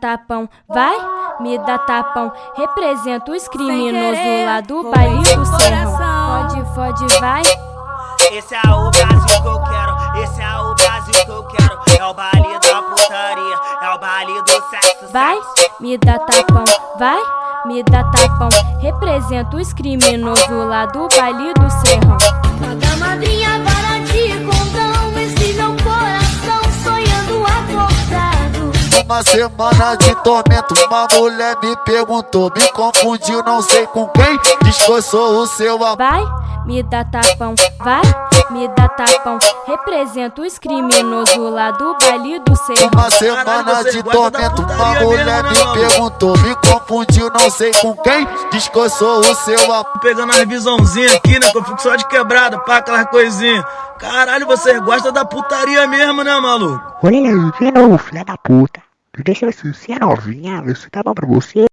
tapão, vai, me dá tapão. Representa os criminosos lá do baile do serrão. Pode, pode, vai. Esse é o Brasil que eu quero, esse é o Brasil que eu quero. É o baile da putaria, é o baile do sexo. Vai, me dá tapão, vai, me dá tapão. Representa os criminosos lá do baile do serrão. Uma semana de tormento, uma mulher me perguntou, me confundiu, não sei com quem, diz que eu sou o seu amor. Vai, me dá tapão, vai, me dá tapão. Representa os criminosos lá do baile do serrão. Uma semana de tormento, uma mulher me perguntou, me confundiu, não sei com quem, diz que eu sou o seu amor. Pegando as visãozinhas aqui, né? Que eu fico só de quebrada, pá, aquelas coisinhas. Caralho, vocês gostam da putaria mesmo, né, maluco? Olha filha da puta. Deixa assim, se é novinha, isso tá bom pra você?